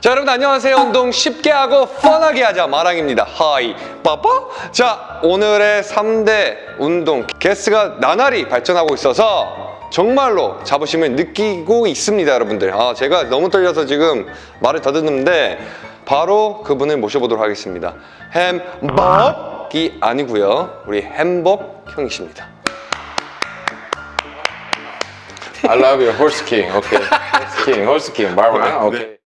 자 여러분 안녕하세요. 운동 쉽게 하고 펀하게 하자. 마랑입니다. 하이. 빠빠? 자 오늘의 3대 운동 게스트가 나날이 발전하고 있어서 정말로 자부심을 느끼고 있습니다 여러분들. 아 제가 너무 떨려서 지금 말을 더듬는데 바로 그분을 모셔보도록 하겠습니다. 햄벅이 아니고요. 우리 햄벅 형이십니다. I love you, Horse King. Okay. Horse King, Horse King, Barbara. Okay.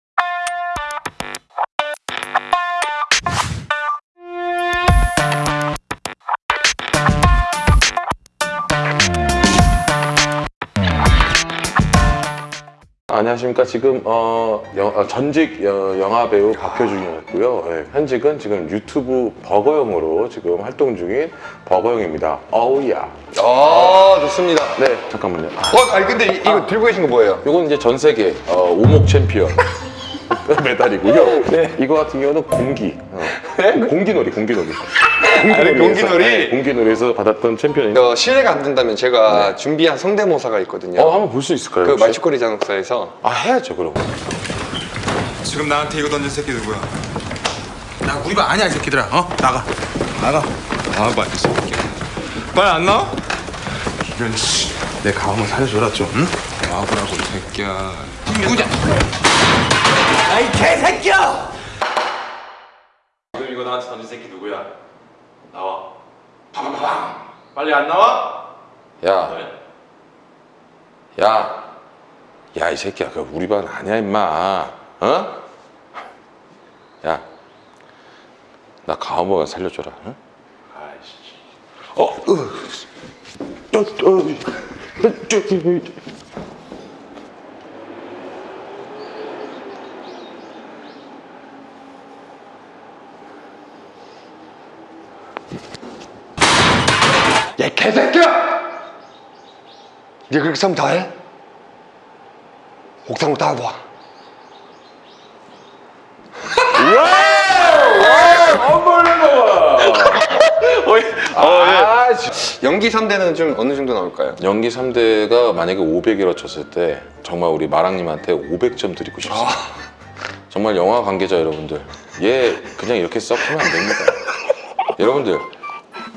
안녕하십니까. 지금 어, 영- 어, 전직 어, 영화 배우 박효준이었고요. 예, 현직은 지금 유튜브 버거형으로 지금 활동 중인 버거형입니다. 어우야. 아 좋습니다 네, 잠깐만요. 아, 어 아니 근데 이, 이거 들고 계신 거 뭐예요? 이건 이제 전 세계 어, 오목 챔피언 메달이고요. 네. 이거 같은 경우는 공기. 어. 공기놀이, 공기놀이. 아니, 공기놀이? 네, 공기놀이에서 받았던 챔피언인데. 어, 실례가 안 된다면 제가 준비한 성대모사가 있거든요. 어, 한번 볼 수 있을까요? 그 혹시? 말죽거리 잔혹사에서 아, 해야죠, 그럼. 지금 나한테 이거 던진 새끼 누구야? 나 우리 반 아니야 이 새끼들아 어? 나가 나가 아 맞아 새끼야 빨리 안 나와? 이런 씨 내 가한번 살려줘라 좀 응? 나와보라고 이 새끼야 누구냐? 야이 개새끼야! 지금 이거 나한테 던진 새끼 누구야? 나와. 파방파방. 빨리 안 나와? 야. 야. 야, 이 새끼야. 그 우리 반 아니야, 임마. 어? 야. 나 가오모가 살려줘라. 응? 아이씨. 어, 으. 저, 저, 야 개새끼야! 네 그렇게 싸면 다 해? 옥상으로 따라와 아, 씨. 연기 3대는 좀 어느 정도 나올까요? 연기 3대가 만약에 500이라 쳤을 때 정말 우리 마랑님한테 500점 드리고 싶습니다. 정말 영화 관계자 여러분들 얘 그냥 이렇게 썩으면 안 됩니다. 여러분들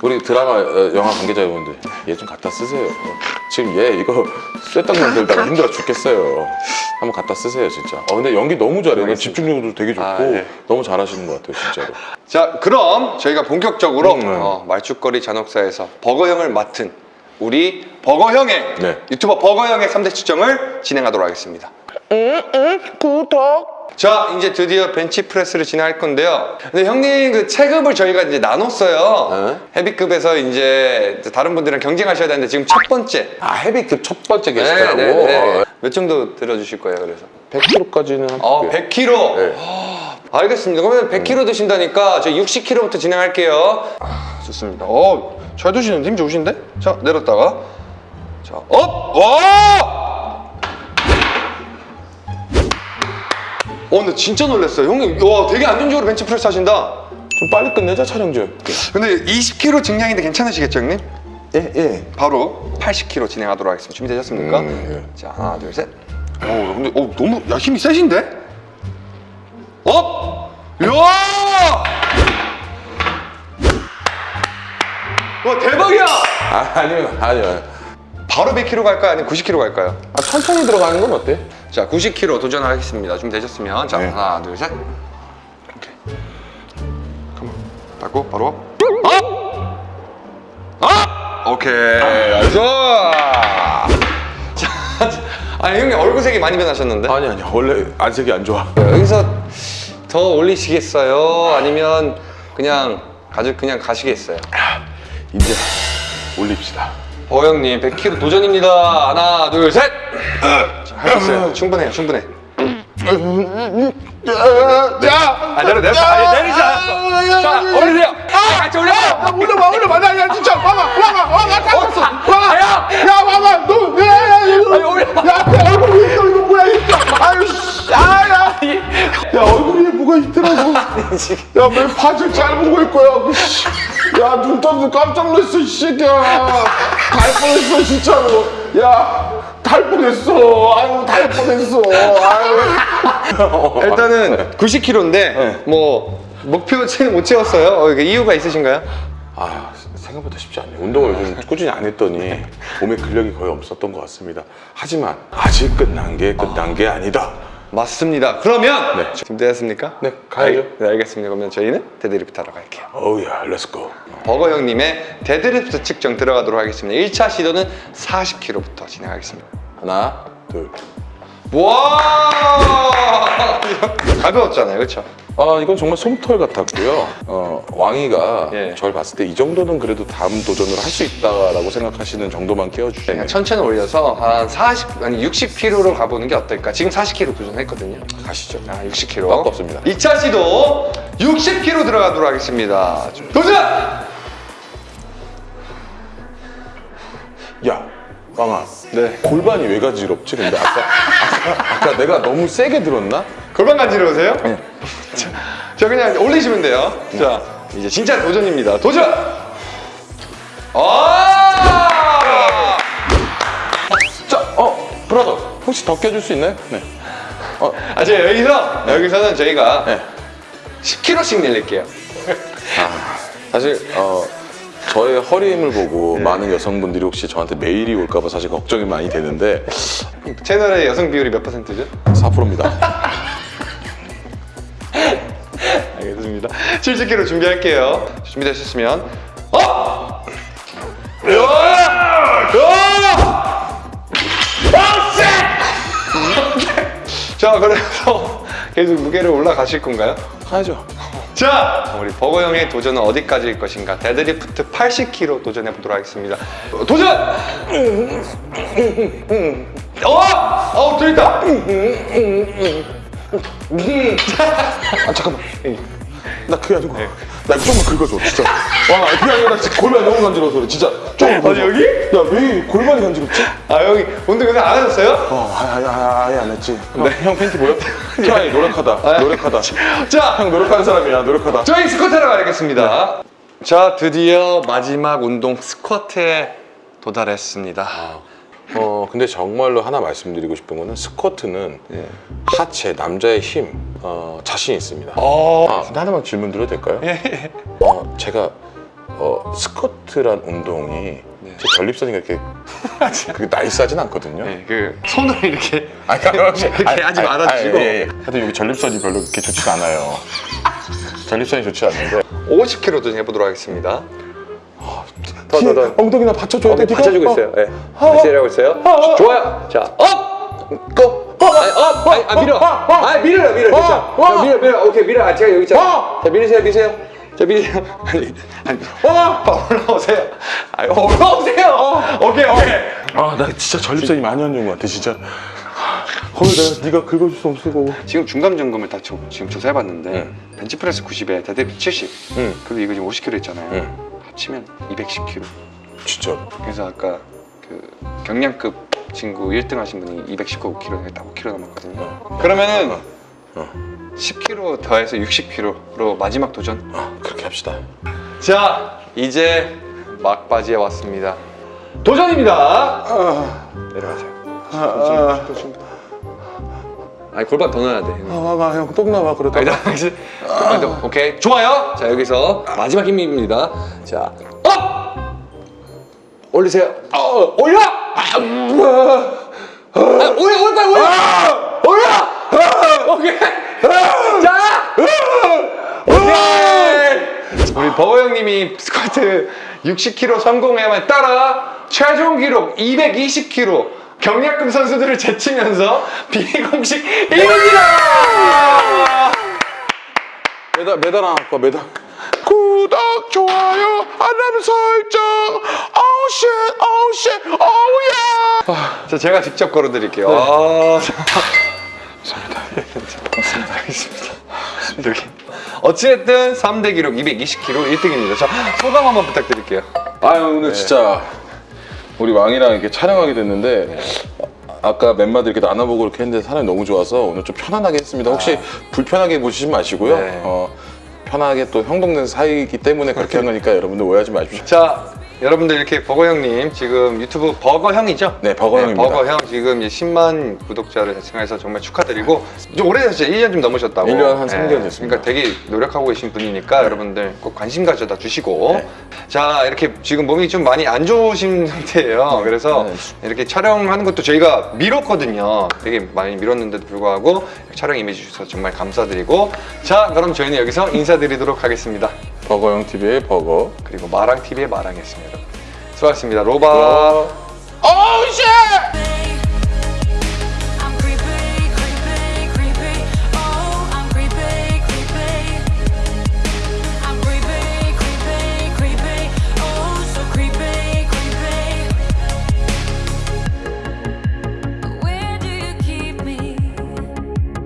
우리 드라마 어, 영화 관계자 여러분들 얘 좀 갖다 쓰세요. 지금 얘 이거 쇠딱 만들다가 힘들어 죽겠어요. 한번 갖다 쓰세요 진짜. 어, 근데 연기 너무 잘해요. 집중력도 되게 좋고 아, 예. 너무 잘하시는 것 같아요 진짜로. 자 그럼 저희가 본격적으로 음, 네. 어, 말죽거리 잔혹사에서 버거형을 맡은 우리 버거형의 네. 유튜버 버거형의 3대 추점을 진행하도록 하겠습니다 자 이제 드디어 벤치프레스를 진행할 건데요 근데 형님 그 체급을 저희가 이제 나눴어요 네. 헤비급에서 이제 다른 분들이랑 경쟁하셔야 되는데 지금 첫 번째 아 헤비급 첫 번째 네, 게스트라고. 네, 네. 어, 몇 정도 들어주실 거예요 그래서 100kg까지는 한어 100kg 네. 알겠습니다 그러면 100kg 드신다니까 저희 60kg부터 진행할게요 아, 좋습니다 어 잘 드시는데 힘 좋으신데 자 내렸다가 자 up! 와! 어 근데 진짜 놀랐어요 형님 와 되게 안정적으로 벤치프레스 하신다 좀 빨리 끝내자 촬영 좀. 근데 20kg 증량인데 괜찮으시겠죠 형님? 예 예. 바로 80kg 진행하도록 하겠습니다 준비되셨습니까? 음, 자 하나 둘셋 오 근데 어, 너무 야 힘이 세신데? up! 야! 와 대박이야! 아, 아니요, 아니요. 바로 100kg 갈까요? 아니면 90kg 갈까요? 아, 천천히 들어가는 건 어때? 자 90kg 도전하겠습니다 준비되셨으면 자 네. 하나 둘 셋 오케이 come on 닫고 바로 up! up! 오케이 nice 자, 아니 형님 얼굴색이 많이 변하셨는데 아니, 아니, 원래 안색이 안 좋아. 여기서 더 올리시겠어요? 아니면 그냥 가져 그냥 가시겠어요? 이제 올립시다. 어 형님 100kg 도전입니다. 하나 둘 셋. 자, 할수 있어요. 충분해요. 충분해. 야! 아 내려 내려. 아 내리지 않았어. 자 올리세요. 아, 같이 올려. 올려봐, 올려봐. 나, 야, 진짜, 와봐, 와봐, 와. 와, 야. 야, 와봐, 너, 야, 야, 이거. 아니, 올려. 야, 내 얼굴 위에 있어, 이거 뭐야, 이거. 아유, 씨, 아, 야. 야, 얼굴 위에 뭐가 있더라고. 야, 왜 바지를 잘 보고 있고요. 야, 눈 떠서 깜짝 놀랐어, 이 새끼야. 갈 뻔했어, 진짜로. 야. 달 뻔했어. 아유, 달 뻔했어. 아유. 일단은 90kg인데 뭐 목표치는 못 채웠어요. 어, 이유가 있으신가요? 아, 생각보다 쉽지 않네요. 운동을 좀 꾸준히 안 했더니 몸에 근력이 거의 없었던 것 같습니다. 하지만 아직 끝난 게 끝난 게 아니다. 맞습니다. 그러면 네. 준비되셨습니까? 네, 가야죠. 알, 네, 알겠습니다. 그러면 저희는 데드리프트 하러 갈게요. 어우야, let's go. 버거 형님의 데드리프트 측정 들어가도록 하겠습니다. 1차 시도는 40kg부터 진행하겠습니다. 하나, 둘. 와! 가벼웠잖아요, 그렇죠? 아, 이건 정말 솜털 같았고요. 어, 왕이가 예. 절 봤을 때 이 정도는 그래도 다음 도전을 할 수 있다라고 생각하시는 정도만 깨워주시면 그냥 천천히 올려서 한 40, 아니 60kg로 가보는 게 어떨까? 지금 40kg 도전했거든요. 가시죠. 아, 60kg. 아깝습니다. 2차 시도 60kg 들어가도록 하겠습니다. 도전! 야, 왕아. 네. 골반이 왜 가지럽지? 근데 아까, 아까, 내가 너무 세게 들었나? 골반 간지러우세요? 자, 자, 그냥 올리시면 돼요. 자, 이제 진짜 도전입니다. 도전! 아! 자, 어, 브라더. 혹시 더 껴줄 수 있나요? 네. 어, 아, 제가 여기서, 여기서는 저희가 네. 10kg씩 늘릴게요. 사실 어 저의 허리 힘을 보고 많은 여성분들이 혹시 저한테 메일이 올까 봐 사실 걱정이 많이 되는데 채널의 여성 비율이 몇 퍼센트죠? 4%입니다. 알겠습니다. 70kg 준비할게요. 준비되셨으면 어! 으아! 으아! 빡세! 자, 그래서 계속 무게를 올라가실 건가요? 가야죠. 자, 우리 버거 형의 도전은 어디까지일 것인가? 데드리프트 80kg 도전해 보도록 하겠습니다. 도전! 어! 어, 들었다. 아 잠깐만. 나 그게 아니고 나 조금만 긁어줘 진짜. 와 그게 아니라 골반이 너무 간지러워서 진짜. 조금 긁어줘. 여기? 야 왜 골반이 간지럽지? 아, 형이 운동 요새 안 하셨어요? 어 아예 아예, 아예 안 했지. 네. 형 팬티 보여? try 노력하다. 노력하다. 자, 형 노력하는 사람이야 노력하다. 저희 스쿼트 하러 가겠습니다. 자, 드디어 마지막 운동 스쿼트에 도달했습니다. 어 근데 정말로 하나 말씀드리고 싶은 거는 스쿼트는 예. 하체 남자의 힘 어, 자신 있습니다. 어, 아, 근데 하나만 질문 드려도 될까요? 예. 어, 제가 어, 스쿼트란 운동이 제 전립선이 그렇게 그게 nice하진 않거든요. 네, 그 손을 이렇게 아니, 혹시 이렇게 하지 말아주시고. 예, 예. 하여튼 여기 전립선이 별로 그렇게 좋지가 않아요. 전립선이 좋지 않는데 50kg 도전해 보도록 하겠습니다. 더, 더, 더. 엉덩이나 받쳐줘야 돼. 어, 네가? 받쳐주고 어. 있어요. 예. 어. 다시 내려가고 있어요. 어. 좋아요. 자, up! go! up! 아니, 아, 밀어. 아, 밀어요, 밀어. 어. 자, 어. 자, 밀어, 밀어. 오케이, 밀어. 아, 제가 여기 있잖아. 어. 자, 밀으세요, 밀으세요. 자, 밀으세요. 아니, 아니. 어. 아, 올라오세요. 아, 올라오세요. 오케이, 오케이. 아, 나 진짜 전립선이 많이 안 좋은 것 같아, 진짜. 거기 내가 네가 긁어줄 수 없고. 지금 중간 점검을 다 조, 지금 조사해봤는데 응. 벤치프레스 90에 데드리프트 70 응. 그리고 이거 지금 50kg 있잖아요 응. 합치면 210kg 진짜. 그래서 아까 그 경량급 친구 1등 하신 분이 219kg 딱 5kg 남았거든요. 그러면은 어. 10kg 더해서 60kg로 마지막 도전? 아, 그렇게 합시다. 자 이제 막바지에 왔습니다. 도전입니다! 아, 내려가세요. 아, 아 니 골반 더 넣어야 돼 아, 아, 형, 똥 나와, 그러다. 아니다. 아, 네, 오케이. 좋아요. 자, 여기서 마지막 힘입니다. 자, up! 올리세요. 어, 올려! 아. 아, 올려, 올려, 올려! 올려! 오케이. 자! 오케이. 우리 버거 형님이 스쿼트 60kg 성공해야만 따라 최종 기록 220kg 경량급 선수들을 제치면서 비공식 1위입니다! 매달, 매달 안 할까, 매달. 구독, 좋아요, 알람 설정. Shit, oh yeah. 자, 제가 직접 걸어드릴게요. 아, 감사합니다. 감사합니다. 알겠습니다. 여기. 어찌됐든 3대 기록 220kg 1등입니다. 자, 소감 한번 부탁드릴게요. 아유 오늘 진짜 우리 왕이랑 이렇게 촬영하게 됐는데 아까 멤버들 이렇게 나눠보고 이렇게 했는데 사람이 너무 좋아서 오늘 좀 편안하게 했습니다. 혹시 불편하게 보시지 마시고요. 네. 어, 편하게 또 형동생 사이이기 때문에 그렇게 한 거니까 여러분들 오해하지 마십시오. 자, 여러분들 이렇게 버거 형님 지금 유튜브 버거 형이죠? 네, 버거 형입니다. 버거 형 지금 이제 10만 구독자를 달성해서 정말 축하드리고 좀 오래되셨죠? 1년 좀 넘으셨다고. 1년 한 3개월 됐습니다. 그러니까 되게 노력하고 계신 분이니까 여러분들 꼭 관심 가져다 주시고 네. 자 이렇게 지금 몸이 좀 많이 안 좋으신 상태예요. 그래서 네. 이렇게 촬영하는 것도 저희가 미뤘거든요. 되게 많이 미뤘는데도 불구하고 촬영 임해 주셔서 정말 감사드리고 자 그럼 저희는 여기서 인사드리도록 하겠습니다. 버거형 TV의 버거. 그리고 마랑 TV의 마랑이었습니다. 수고하셨습니다. 로바. 어, 쉣!